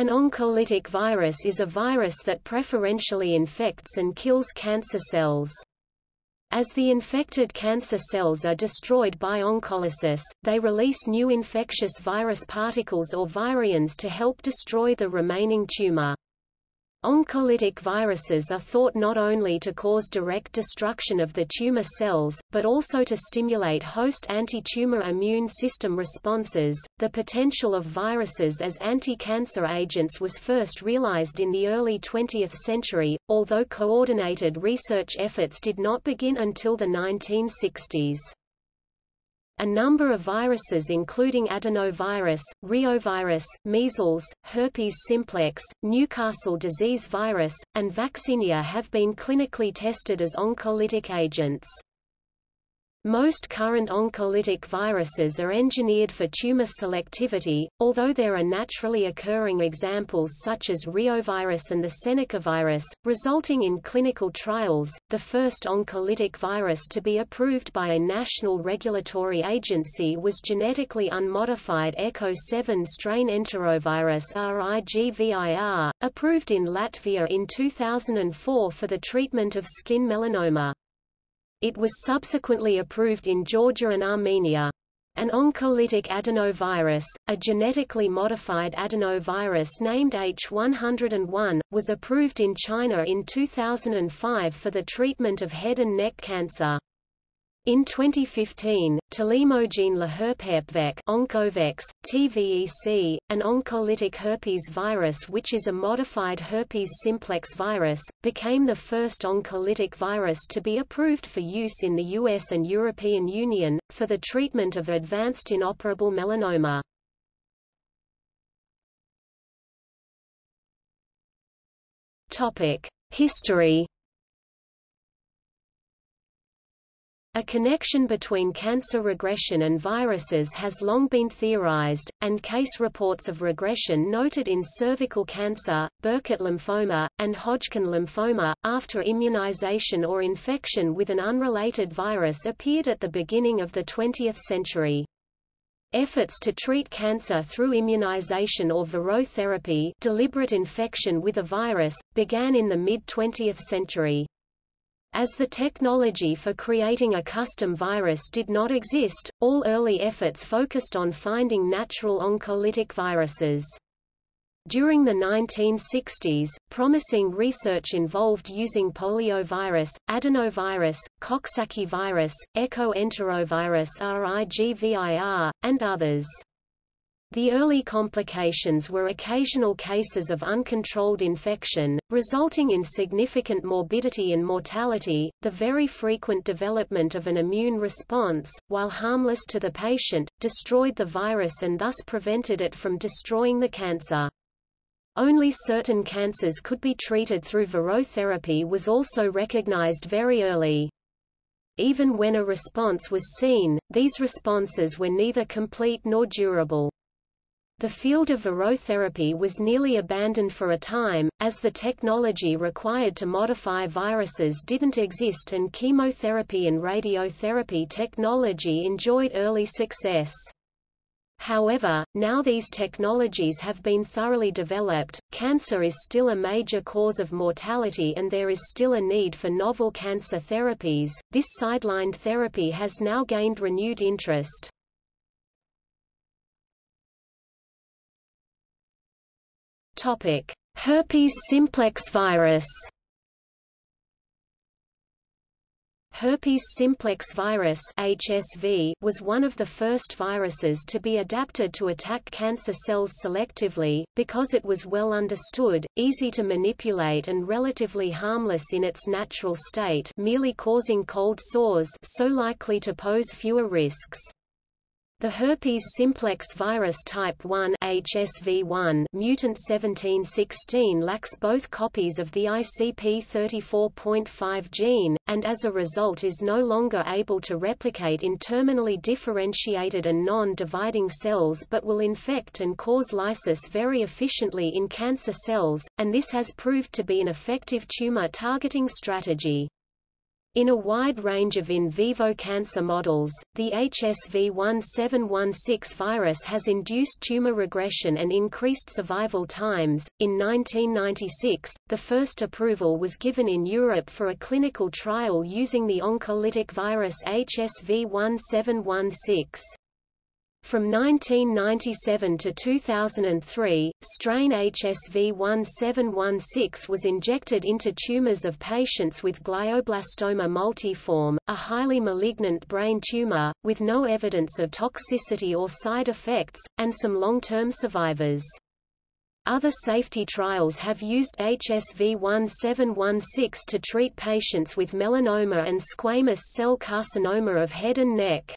An oncolytic virus is a virus that preferentially infects and kills cancer cells. As the infected cancer cells are destroyed by oncolysis, they release new infectious virus particles or virions to help destroy the remaining tumor. Oncolytic viruses are thought not only to cause direct destruction of the tumor cells, but also to stimulate host anti-tumor immune system responses. The potential of viruses as anti-cancer agents was first realized in the early 20th century, although coordinated research efforts did not begin until the 1960s. A number of viruses including adenovirus, reovirus, measles, herpes simplex, Newcastle disease virus, and vaccinia have been clinically tested as oncolytic agents. Most current oncolytic viruses are engineered for tumor selectivity, although there are naturally occurring examples such as reovirus and the Seneca virus, resulting in clinical trials. The first oncolytic virus to be approved by a national regulatory agency was genetically unmodified ECO 7 strain enterovirus RIGVIR, approved in Latvia in 2004 for the treatment of skin melanoma. It was subsequently approved in Georgia and Armenia. An oncolytic adenovirus, a genetically modified adenovirus named H101, was approved in China in 2005 for the treatment of head and neck cancer. In 2015, Telemogene laherpepvec TVEC, an oncolytic herpes virus which is a modified herpes simplex virus, became the first oncolytic virus to be approved for use in the US and European Union, for the treatment of advanced inoperable melanoma. History A connection between cancer regression and viruses has long been theorized, and case reports of regression noted in cervical cancer, Burkitt lymphoma, and Hodgkin lymphoma, after immunization or infection with an unrelated virus appeared at the beginning of the 20th century. Efforts to treat cancer through immunization or virotherapy deliberate infection with a virus, began in the mid-20th century. As the technology for creating a custom virus did not exist, all early efforts focused on finding natural oncolytic viruses. During the 1960s, promising research involved using poliovirus, adenovirus, Coxsackie virus, echo-enterovirus RIGVIR, and others. The early complications were occasional cases of uncontrolled infection, resulting in significant morbidity and mortality, the very frequent development of an immune response, while harmless to the patient, destroyed the virus and thus prevented it from destroying the cancer. Only certain cancers could be treated through virotherapy was also recognized very early. Even when a response was seen, these responses were neither complete nor durable. The field of virotherapy was nearly abandoned for a time, as the technology required to modify viruses didn't exist and chemotherapy and radiotherapy technology enjoyed early success. However, now these technologies have been thoroughly developed, cancer is still a major cause of mortality and there is still a need for novel cancer therapies. This sidelined therapy has now gained renewed interest. Topic: Herpes simplex virus. Herpes simplex virus (HSV) was one of the first viruses to be adapted to attack cancer cells selectively, because it was well understood, easy to manipulate and relatively harmless in its natural state merely causing cold sores so likely to pose fewer risks. The herpes simplex virus type 1 HSV1 mutant 1716 lacks both copies of the ICP34.5 gene, and as a result is no longer able to replicate in terminally differentiated and non-dividing cells but will infect and cause lysis very efficiently in cancer cells, and this has proved to be an effective tumor targeting strategy. In a wide range of in vivo cancer models, the HSV1716 virus has induced tumor regression and increased survival times. In 1996, the first approval was given in Europe for a clinical trial using the oncolytic virus HSV1716. From 1997 to 2003, strain HSV1716 was injected into tumors of patients with glioblastoma multiforme, a highly malignant brain tumor, with no evidence of toxicity or side effects, and some long-term survivors. Other safety trials have used HSV1716 to treat patients with melanoma and squamous cell carcinoma of head and neck.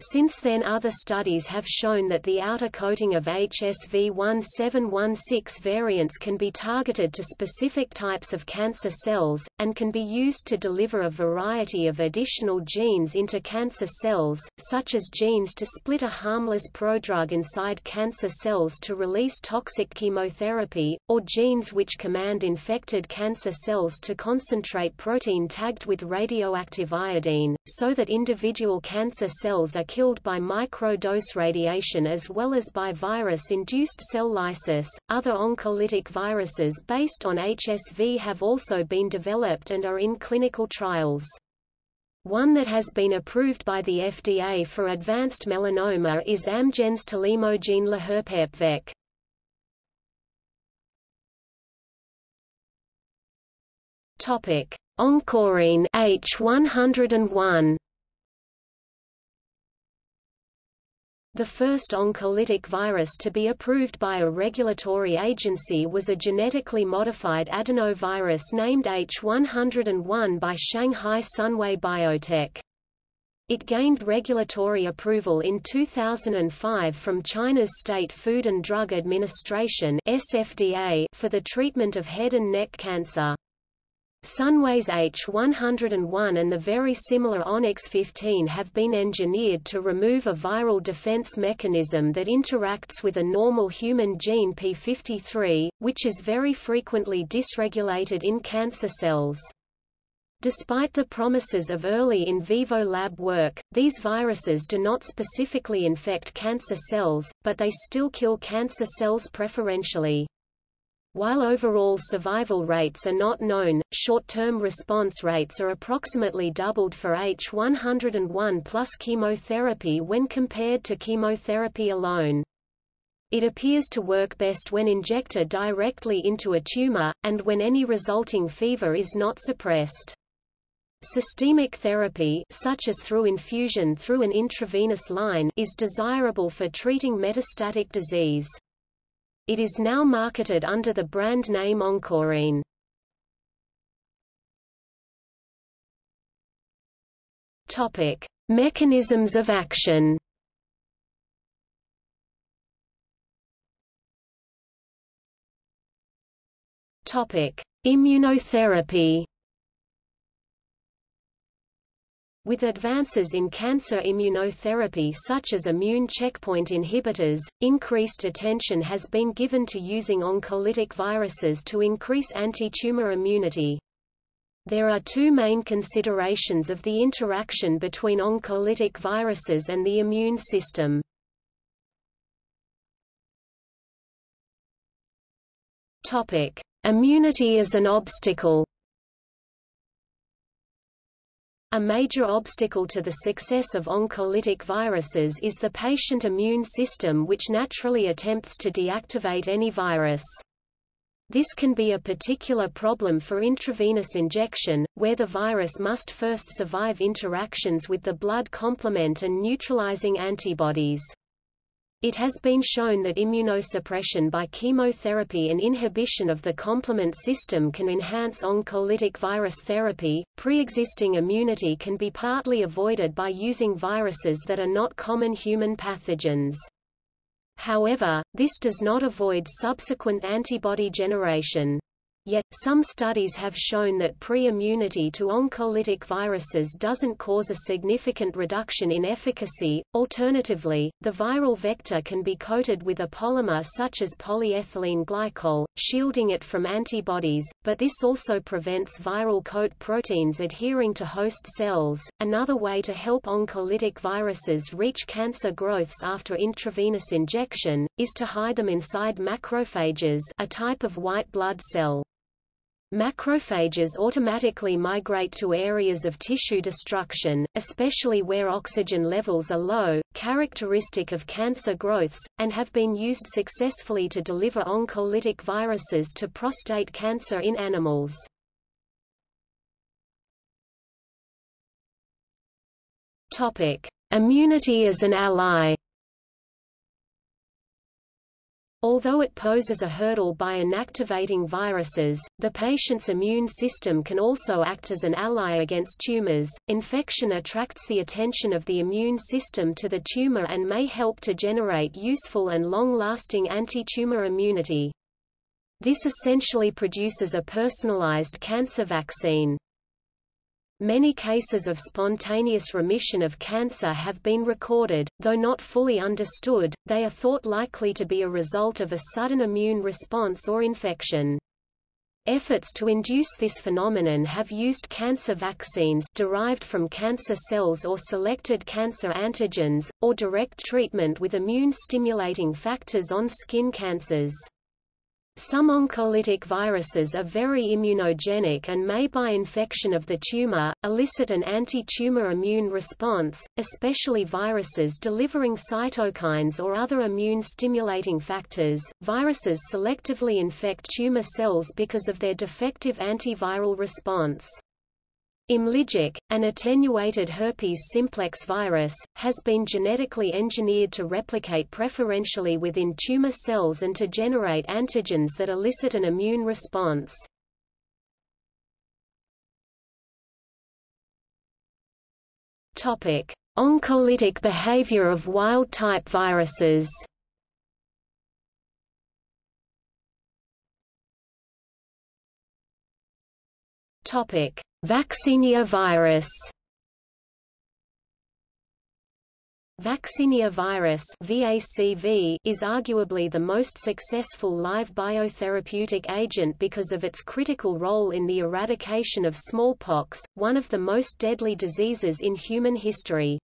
Since then other studies have shown that the outer coating of HSV1716 variants can be targeted to specific types of cancer cells, and can be used to deliver a variety of additional genes into cancer cells, such as genes to split a harmless prodrug inside cancer cells to release toxic chemotherapy, or genes which command infected cancer cells to concentrate protein tagged with radioactive iodine, so that individual cancer cells are killed by micro-dose radiation as well as by virus-induced cell lysis. Other oncolytic viruses based on HSV have also been developed and are in clinical trials. One that has been approved by the FDA for advanced melanoma is Amgen's telemogene laherpepvec. Topic: Oncorine H101 The first oncolytic virus to be approved by a regulatory agency was a genetically modified adenovirus named H101 by Shanghai Sunway Biotech. It gained regulatory approval in 2005 from China's State Food and Drug Administration (SFDA) for the treatment of head and neck cancer. Sunway's H101 and the very similar Onyx 15 have been engineered to remove a viral defense mechanism that interacts with a normal human gene P53, which is very frequently dysregulated in cancer cells. Despite the promises of early in vivo lab work, these viruses do not specifically infect cancer cells, but they still kill cancer cells preferentially. While overall survival rates are not known, short-term response rates are approximately doubled for H101 plus chemotherapy when compared to chemotherapy alone. It appears to work best when injected directly into a tumor, and when any resulting fever is not suppressed. Systemic therapy such as through infusion through an intravenous line is desirable for treating metastatic disease. It is now marketed under the brand name Oncorine. Topic: Mechanisms of action. Topic: Immunotherapy. With advances in cancer immunotherapy such as immune checkpoint inhibitors, increased attention has been given to using oncolytic viruses to increase anti-tumor immunity. There are two main considerations of the interaction between oncolytic viruses and the immune system. Topic: Immunity as an obstacle. A major obstacle to the success of oncolytic viruses is the patient immune system which naturally attempts to deactivate any virus. This can be a particular problem for intravenous injection, where the virus must first survive interactions with the blood complement and neutralizing antibodies. It has been shown that immunosuppression by chemotherapy and inhibition of the complement system can enhance oncolytic virus therapy. Pre-existing immunity can be partly avoided by using viruses that are not common human pathogens. However, this does not avoid subsequent antibody generation. Yet, some studies have shown that pre-immunity to oncolytic viruses doesn't cause a significant reduction in efficacy. Alternatively, the viral vector can be coated with a polymer such as polyethylene glycol, shielding it from antibodies, but this also prevents viral coat proteins adhering to host cells. Another way to help oncolytic viruses reach cancer growths after intravenous injection, is to hide them inside macrophages a type of white blood cell. Macrophages automatically migrate to areas of tissue destruction, especially where oxygen levels are low, characteristic of cancer growths, and have been used successfully to deliver oncolytic viruses to prostate cancer in animals. Topic: Immunity as an ally. Although it poses a hurdle by inactivating viruses, the patient's immune system can also act as an ally against tumors. Infection attracts the attention of the immune system to the tumor and may help to generate useful and long-lasting anti-tumor immunity. This essentially produces a personalized cancer vaccine. Many cases of spontaneous remission of cancer have been recorded, though not fully understood, they are thought likely to be a result of a sudden immune response or infection. Efforts to induce this phenomenon have used cancer vaccines derived from cancer cells or selected cancer antigens, or direct treatment with immune-stimulating factors on skin cancers. Some oncolytic viruses are very immunogenic and may by infection of the tumor, elicit an anti-tumor immune response, especially viruses delivering cytokines or other immune-stimulating factors. Viruses selectively infect tumor cells because of their defective antiviral response. Imlygic, an attenuated herpes simplex virus, has been genetically engineered to replicate preferentially within tumor cells and to generate antigens that elicit an immune response. Topic: Oncolytic behavior of wild-type viruses. Topic: Vaccinia virus Vaccinia virus VACV is arguably the most successful live biotherapeutic agent because of its critical role in the eradication of smallpox, one of the most deadly diseases in human history.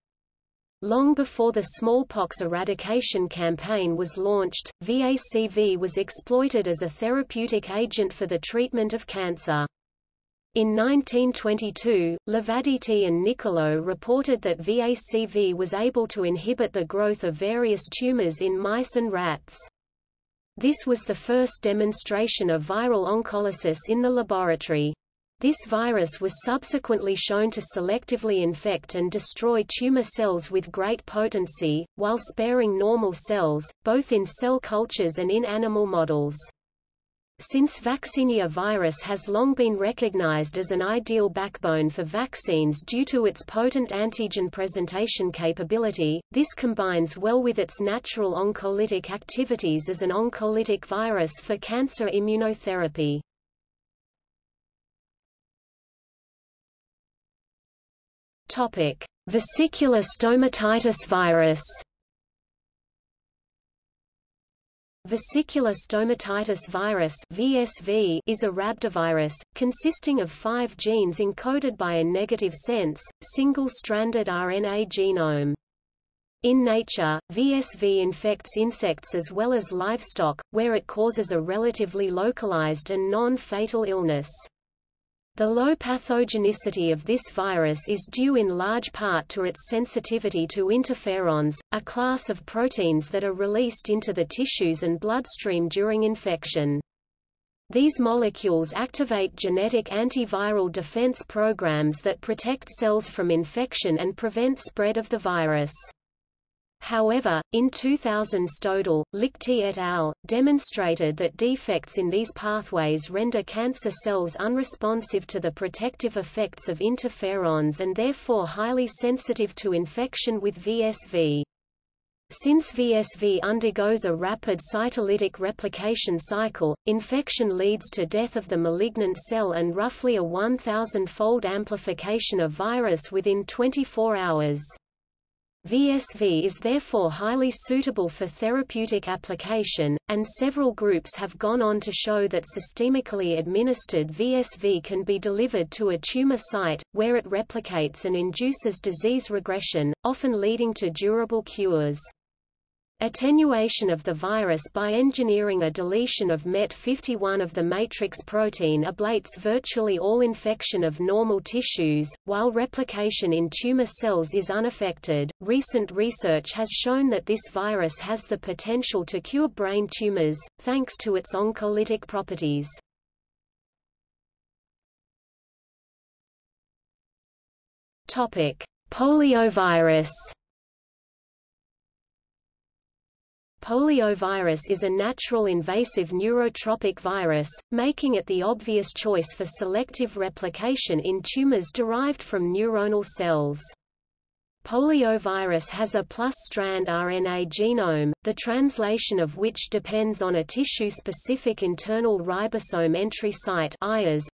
Long before the smallpox eradication campaign was launched, VACV was exploited as a therapeutic agent for the treatment of cancer. In 1922, Lavaditi and Niccolò reported that VACV was able to inhibit the growth of various tumors in mice and rats. This was the first demonstration of viral oncolysis in the laboratory. This virus was subsequently shown to selectively infect and destroy tumor cells with great potency, while sparing normal cells, both in cell cultures and in animal models. Since vaccinia virus has long been recognized as an ideal backbone for vaccines due to its potent antigen presentation capability, this combines well with its natural oncolytic activities as an oncolytic virus for cancer immunotherapy. Vesicular stomatitis virus. Vesicular stomatitis virus (VSV) is a rhabdovirus, consisting of five genes encoded by a negative sense, single-stranded RNA genome. In nature, VSV infects insects as well as livestock, where it causes a relatively localized and non-fatal illness. The low pathogenicity of this virus is due in large part to its sensitivity to interferons, a class of proteins that are released into the tissues and bloodstream during infection. These molecules activate genetic antiviral defense programs that protect cells from infection and prevent spread of the virus. However, in 2000 Stodel, Liechti et al., demonstrated that defects in these pathways render cancer cells unresponsive to the protective effects of interferons and therefore highly sensitive to infection with VSV. Since VSV undergoes a rapid cytolytic replication cycle, infection leads to death of the malignant cell and roughly a 1,000-fold amplification of virus within 24 hours. VSV is therefore highly suitable for therapeutic application, and several groups have gone on to show that systemically administered VSV can be delivered to a tumor site, where it replicates and induces disease regression, often leading to durable cures. Attenuation of the virus by engineering a deletion of MET51 of the matrix protein ablates virtually all infection of normal tissues, while replication in tumor cells is unaffected. Recent research has shown that this virus has the potential to cure brain tumors, thanks to its oncolytic properties. Poliovirus Poliovirus is a natural invasive neurotropic virus, making it the obvious choice for selective replication in tumors derived from neuronal cells. Poliovirus has a plus-strand RNA genome, the translation of which depends on a tissue-specific internal ribosome entry site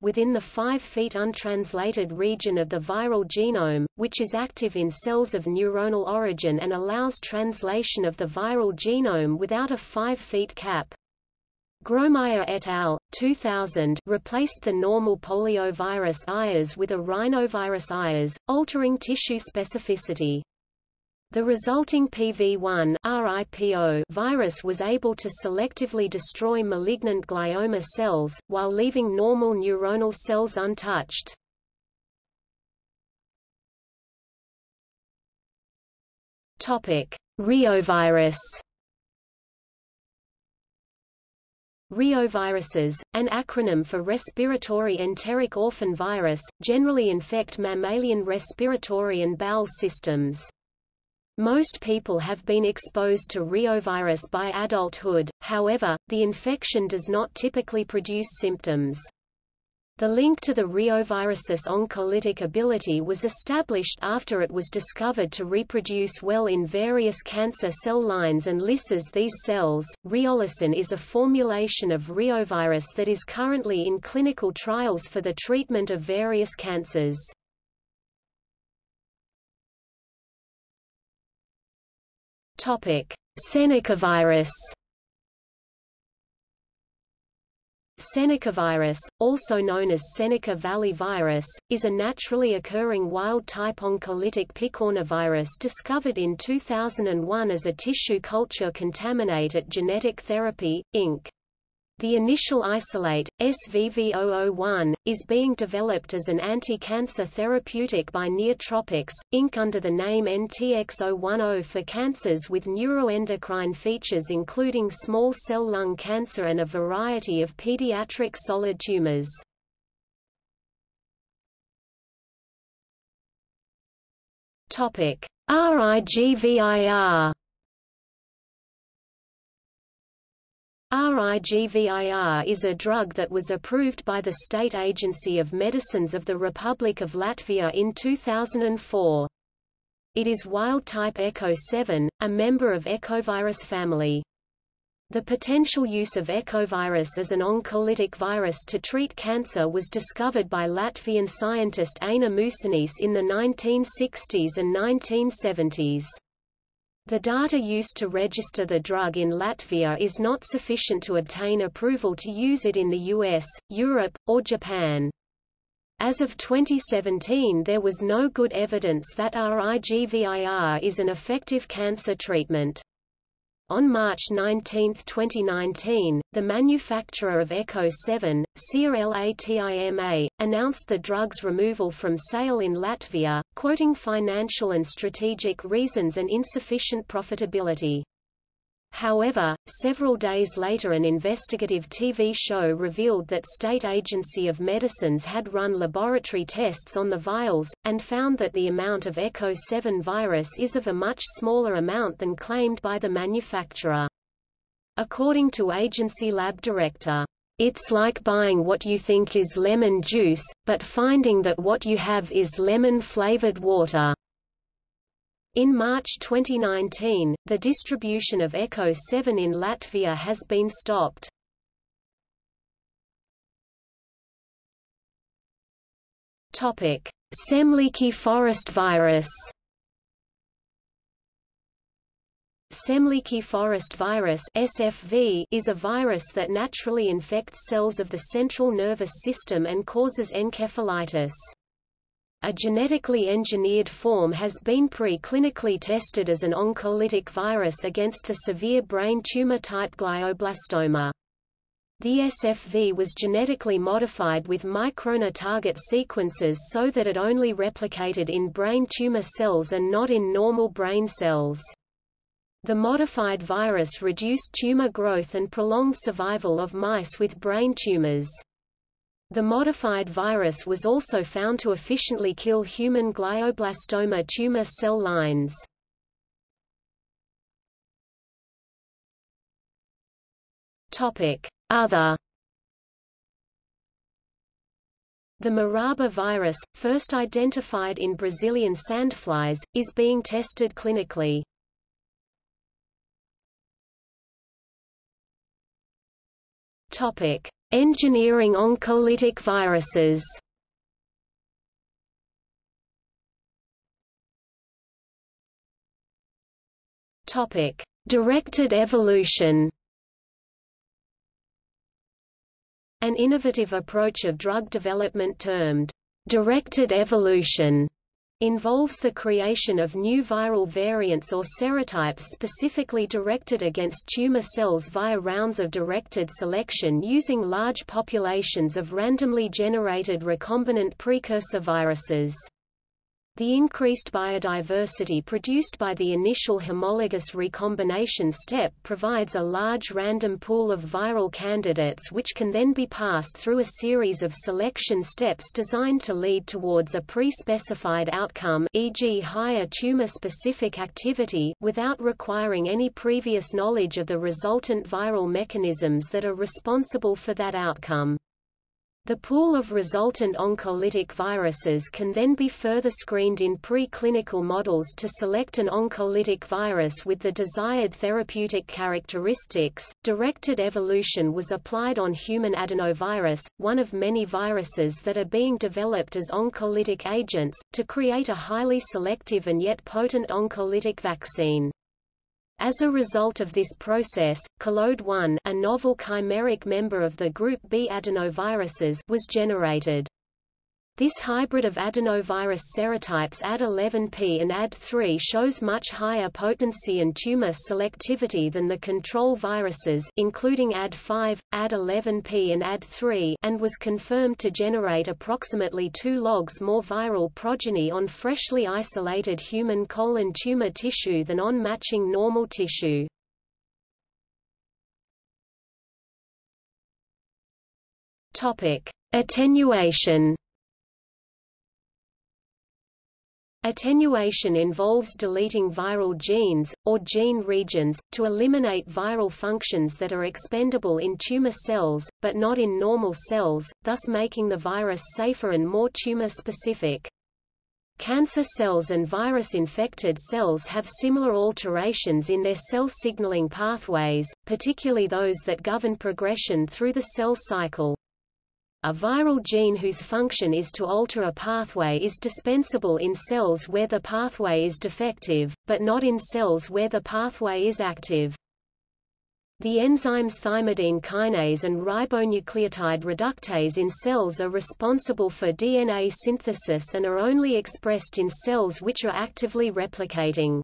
within the 5 feet untranslated region of the viral genome, which is active in cells of neuronal origin and allows translation of the viral genome without a 5 feet cap. Gromeyer et al. 2000 replaced the normal poliovirus IAS with a rhinovirus IAS, altering tissue specificity. The resulting PV1 RIPO virus was able to selectively destroy malignant glioma cells, while leaving normal neuronal cells untouched. Reovirus Reoviruses, an acronym for respiratory enteric orphan virus, generally infect mammalian respiratory and bowel systems. Most people have been exposed to reovirus by adulthood, however, the infection does not typically produce symptoms. The link to the reovirus's oncolytic ability was established after it was discovered to reproduce well in various cancer cell lines and lyses these cells. Reolysin is a formulation of reovirus that is currently in clinical trials for the treatment of various cancers. Topic: Senecavirus Senecavirus, also known as Seneca Valley virus, is a naturally occurring wild-type oncolytic picornavirus discovered in 2001 as a tissue culture contaminate at Genetic Therapy, Inc. The initial isolate, SVV001, is being developed as an anti-cancer therapeutic by Neotropics, Inc. under the name NTX010 for cancers with neuroendocrine features including small cell lung cancer and a variety of pediatric solid tumors. RIGVIR RIGVIR is a drug that was approved by the State Agency of Medicines of the Republic of Latvia in 2004. It is wild-type ECO7, a member of Ecovirus family. The potential use of ecovirus as an oncolytic virus to treat cancer was discovered by Latvian scientist Aina Mūsanis in the 1960s and 1970s. The data used to register the drug in Latvia is not sufficient to obtain approval to use it in the US, Europe, or Japan. As of 2017 there was no good evidence that RIGVIR is an effective cancer treatment. On March 19, 2019, the manufacturer of Echo 7, CRLATIMA, announced the drug's removal from sale in Latvia, quoting financial and strategic reasons and insufficient profitability. However, several days later an investigative TV show revealed that State Agency of Medicines had run laboratory tests on the vials, and found that the amount of ECHO 7 virus is of a much smaller amount than claimed by the manufacturer. According to agency lab director, it's like buying what you think is lemon juice, but finding that what you have is lemon-flavored water. In March 2019, the distribution of Echo 7 in Latvia has been stopped. Topic: Semliki forest virus. Semliki forest virus (SFV) is a virus that naturally infects cells of the central nervous system and causes encephalitis. A genetically engineered form has been pre-clinically tested as an oncolytic virus against the severe brain tumor type glioblastoma. The SFV was genetically modified with microRNA target sequences so that it only replicated in brain tumor cells and not in normal brain cells. The modified virus reduced tumor growth and prolonged survival of mice with brain tumors. The modified virus was also found to efficiently kill human glioblastoma tumor cell lines. Other The Maraba virus, first identified in Brazilian sandflies, is being tested clinically. Topic: Engineering oncolytic viruses. Topic: Directed evolution. An innovative approach of drug development termed directed evolution involves the creation of new viral variants or serotypes specifically directed against tumor cells via rounds of directed selection using large populations of randomly generated recombinant precursor viruses. The increased biodiversity produced by the initial homologous recombination step provides a large random pool of viral candidates which can then be passed through a series of selection steps designed to lead towards a pre-specified outcome e.g. higher tumor-specific activity without requiring any previous knowledge of the resultant viral mechanisms that are responsible for that outcome. The pool of resultant oncolytic viruses can then be further screened in preclinical models to select an oncolytic virus with the desired therapeutic characteristics. Directed evolution was applied on human adenovirus, one of many viruses that are being developed as oncolytic agents, to create a highly selective and yet potent oncolytic vaccine. As a result of this process, Collode-1 a novel chimeric member of the group B adenoviruses was generated. This hybrid of adenovirus serotypes AD11P and AD3 shows much higher potency and tumor selectivity than the control viruses including AD5, AD11P and AD3 and was confirmed to generate approximately 2 logs more viral progeny on freshly isolated human colon tumor tissue than on matching normal tissue. Topic: Attenuation Attenuation involves deleting viral genes, or gene regions, to eliminate viral functions that are expendable in tumor cells, but not in normal cells, thus making the virus safer and more tumor-specific. Cancer cells and virus-infected cells have similar alterations in their cell signaling pathways, particularly those that govern progression through the cell cycle. A viral gene whose function is to alter a pathway is dispensable in cells where the pathway is defective, but not in cells where the pathway is active. The enzymes thymidine kinase and ribonucleotide reductase in cells are responsible for DNA synthesis and are only expressed in cells which are actively replicating.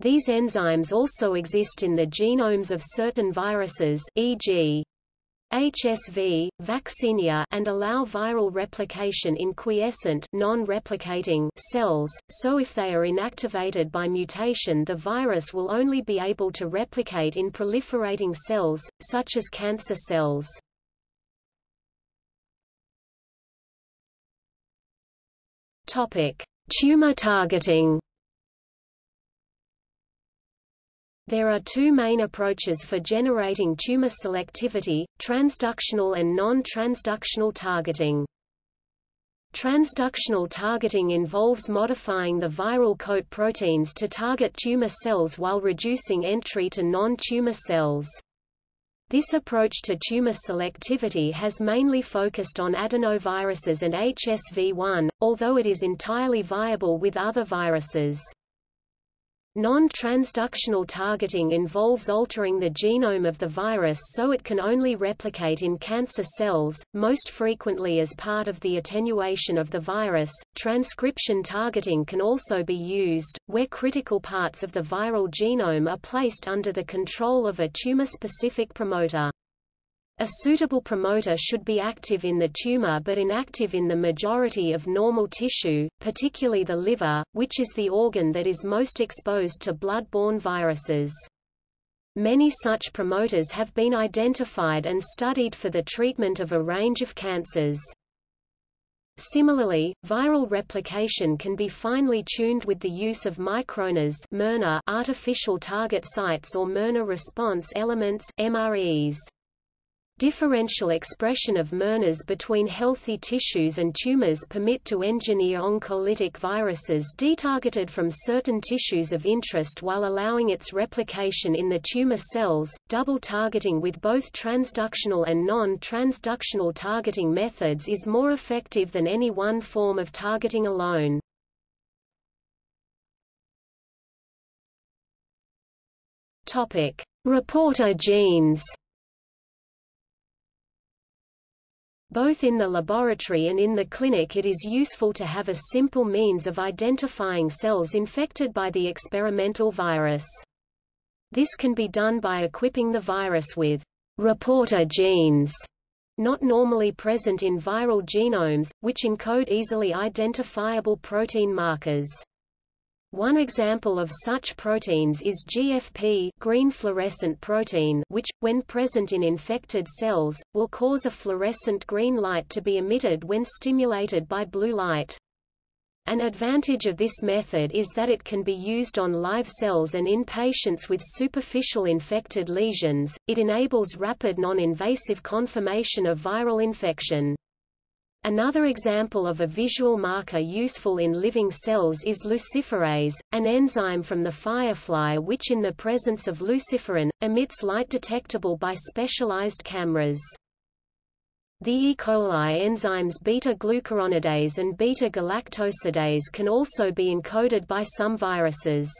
These enzymes also exist in the genomes of certain viruses e.g. HSV, vaccinia and allow viral replication in quiescent non-replicating cells, so if they are inactivated by mutation the virus will only be able to replicate in proliferating cells, such as cancer cells. Tumor targeting There are two main approaches for generating tumor selectivity, transductional and non-transductional targeting. Transductional targeting involves modifying the viral coat proteins to target tumor cells while reducing entry to non-tumor cells. This approach to tumor selectivity has mainly focused on adenoviruses and HSV1, although it is entirely viable with other viruses. Non-transductional targeting involves altering the genome of the virus so it can only replicate in cancer cells, most frequently as part of the attenuation of the virus. Transcription targeting can also be used, where critical parts of the viral genome are placed under the control of a tumor-specific promoter. A suitable promoter should be active in the tumor but inactive in the majority of normal tissue, particularly the liver, which is the organ that is most exposed to blood-borne viruses. Many such promoters have been identified and studied for the treatment of a range of cancers. Similarly, viral replication can be finely tuned with the use of microRNAs artificial target sites or miRNA response elements MREs. Differential expression of miRNAs between healthy tissues and tumors permit to engineer oncolytic viruses detargeted from certain tissues of interest while allowing its replication in the tumor cells. Double targeting with both transductional and non-transductional targeting methods is more effective than any one form of targeting alone. Topic: Reporter genes. Both in the laboratory and in the clinic it is useful to have a simple means of identifying cells infected by the experimental virus. This can be done by equipping the virus with reporter genes, not normally present in viral genomes, which encode easily identifiable protein markers. One example of such proteins is GFP green fluorescent protein which, when present in infected cells, will cause a fluorescent green light to be emitted when stimulated by blue light. An advantage of this method is that it can be used on live cells and in patients with superficial infected lesions, it enables rapid non-invasive confirmation of viral infection. Another example of a visual marker useful in living cells is luciferase, an enzyme from the firefly which in the presence of luciferin, emits light detectable by specialized cameras. The E. coli enzymes beta-glucuronidase and beta-galactosidase can also be encoded by some viruses.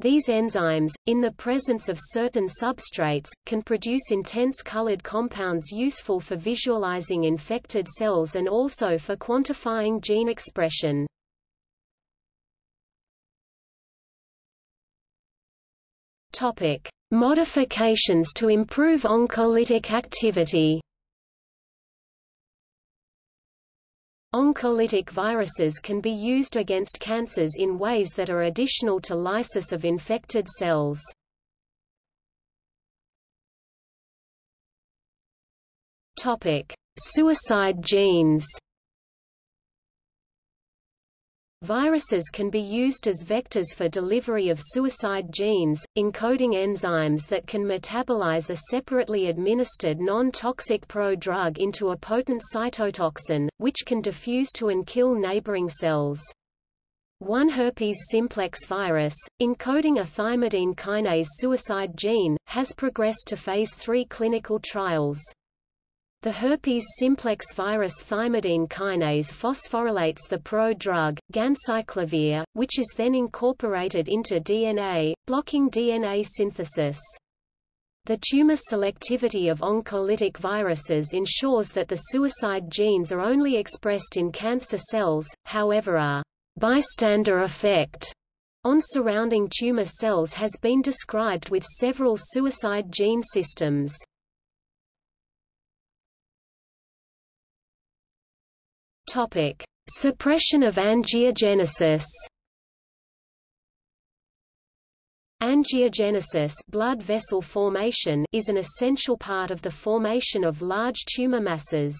These enzymes, in the presence of certain substrates, can produce intense colored compounds useful for visualizing infected cells and also for quantifying gene expression. Topic: Modifications to improve oncolytic activity. Oncolytic viruses can be used against cancers in ways that are additional to lysis of infected cells. Topic: Suicide genes. Viruses can be used as vectors for delivery of suicide genes, encoding enzymes that can metabolize a separately administered non-toxic pro-drug into a potent cytotoxin, which can diffuse to and kill neighboring cells. One herpes simplex virus, encoding a thymidine kinase suicide gene, has progressed to phase 3 clinical trials. The herpes simplex virus thymidine kinase phosphorylates the pro-drug, ganciclovir, which is then incorporated into DNA, blocking DNA synthesis. The tumor selectivity of oncolytic viruses ensures that the suicide genes are only expressed in cancer cells, however a bystander effect on surrounding tumor cells has been described with several suicide gene systems. Topic: Suppression of angiogenesis. Angiogenesis blood vessel formation is an essential part of the formation of large tumor masses.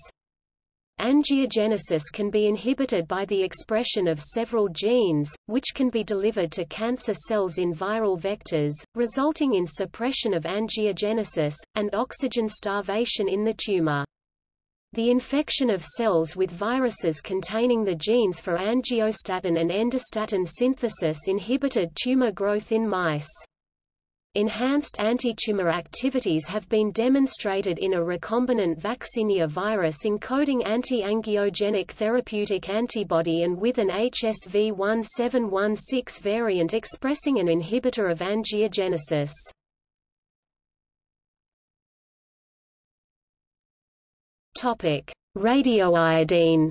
Angiogenesis can be inhibited by the expression of several genes, which can be delivered to cancer cells in viral vectors, resulting in suppression of angiogenesis, and oxygen starvation in the tumor. The infection of cells with viruses containing the genes for angiostatin and endostatin synthesis inhibited tumor growth in mice. Enhanced antitumor activities have been demonstrated in a recombinant vaccinia virus encoding anti-angiogenic therapeutic antibody and with an HSV1716 variant expressing an inhibitor of angiogenesis. Topic: Radioiodine.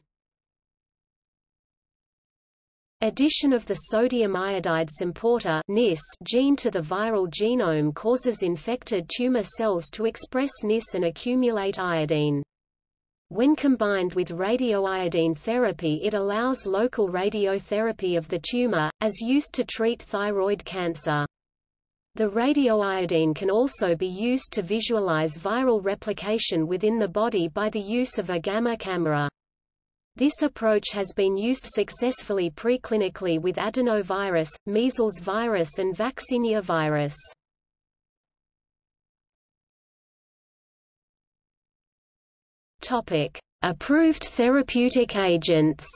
Addition of the sodium iodide symporter NIS gene to the viral genome causes infected tumor cells to express NIS and accumulate iodine. When combined with radioiodine therapy it allows local radiotherapy of the tumor, as used to treat thyroid cancer. The radioiodine can also be used to visualize viral replication within the body by the use of a gamma camera. This approach has been used successfully preclinically with adenovirus, measles virus and vaccinia virus. Topic: Approved therapeutic agents.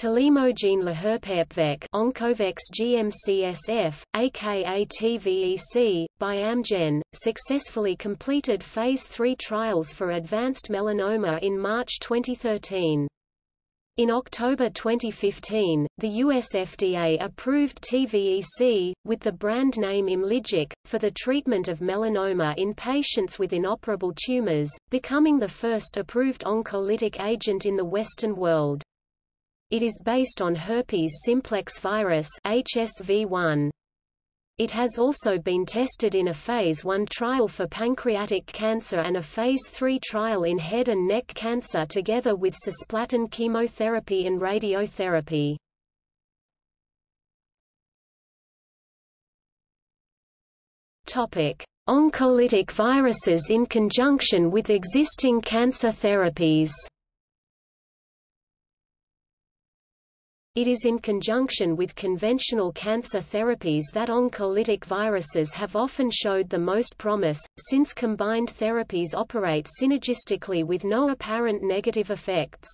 Telemogene laherpepvec Oncovex GMCSF, aka TVEC, by Amgen, successfully completed Phase 3 trials for advanced melanoma in March 2013. In October 2015, the US FDA approved TVEC, with the brand name Imlygic, for the treatment of melanoma in patients with inoperable tumors, becoming the first approved oncolytic agent in the Western world. It is based on herpes simplex virus HSV1. It has also been tested in a Phase 1 trial for pancreatic cancer and a Phase 3 trial in head and neck cancer together with cisplatin chemotherapy and radiotherapy. Oncolytic viruses in conjunction with existing cancer therapies. It is in conjunction with conventional cancer therapies that oncolytic viruses have often showed the most promise, since combined therapies operate synergistically with no apparent negative effects.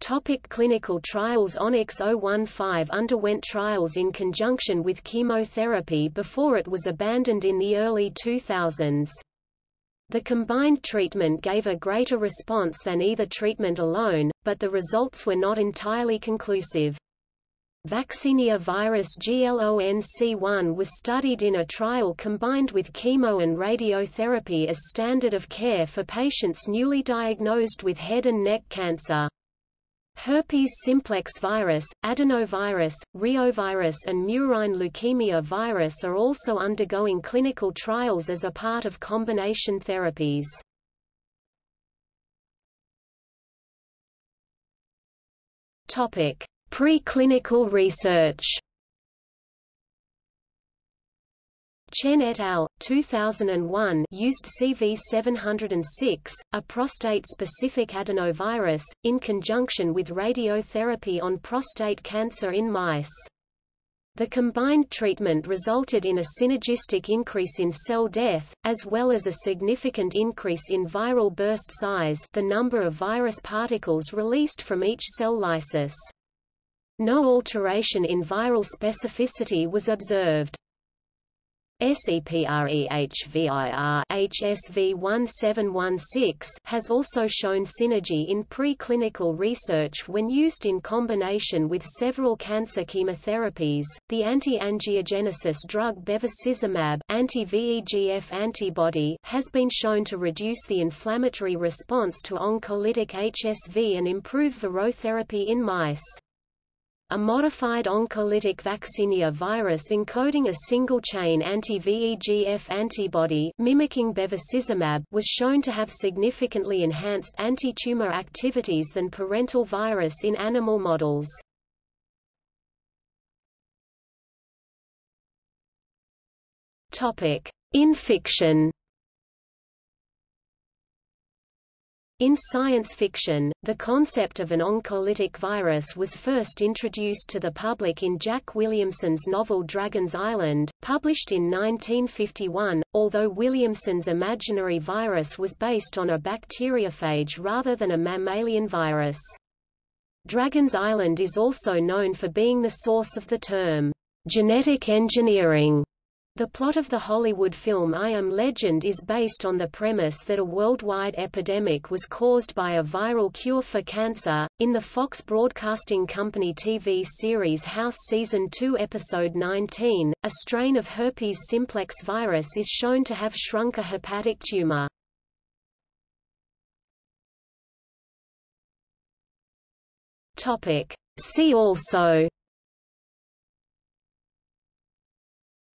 Topic clinical trials Onyx 015 underwent trials in conjunction with chemotherapy before it was abandoned in the early 2000s. The combined treatment gave a greater response than either treatment alone, but the results were not entirely conclusive. Vaccinia virus GLONC1 was studied in a trial combined with chemo and radiotherapy as standard of care for patients newly diagnosed with head and neck cancer. Herpes simplex virus, adenovirus, reovirus and murine leukemia virus are also undergoing clinical trials as a part of combination therapies. Preclinical research. Chen et al. 2001 used CV706, a prostate-specific adenovirus, in conjunction with radiotherapy on prostate cancer in mice. The combined treatment resulted in a synergistic increase in cell death, as well as a significant increase in viral burst size the number of virus particles released from each cell lysis. No alteration in viral specificity was observed. SEPREHVIR HSV1716 has also shown synergy in preclinical research when used in combination with several cancer chemotherapies. The anti-angiogenesis drug bevacizumab, anti-VEGF antibody, has been shown to reduce the inflammatory response to oncolytic HSV and improve virotherapy in mice a modified oncolytic vaccinia virus encoding a single-chain anti-VEGF antibody mimicking bevacizumab was shown to have significantly enhanced anti-tumor activities than parental virus in animal models. In fiction In science fiction, the concept of an oncolytic virus was first introduced to the public in Jack Williamson's novel Dragon's Island, published in 1951, although Williamson's imaginary virus was based on a bacteriophage rather than a mammalian virus. Dragon's Island is also known for being the source of the term, genetic engineering, the plot of the Hollywood film I Am Legend is based on the premise that a worldwide epidemic was caused by a viral cure for cancer. In the Fox Broadcasting Company TV series House Season 2 Episode 19, a strain of herpes simplex virus is shown to have shrunk a hepatic tumor. Topic. See also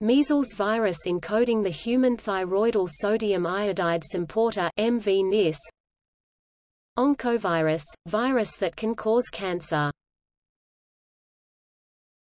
Measles virus encoding the human thyroidal sodium iodide symporter MV -NIS, Oncovirus – virus that can cause cancer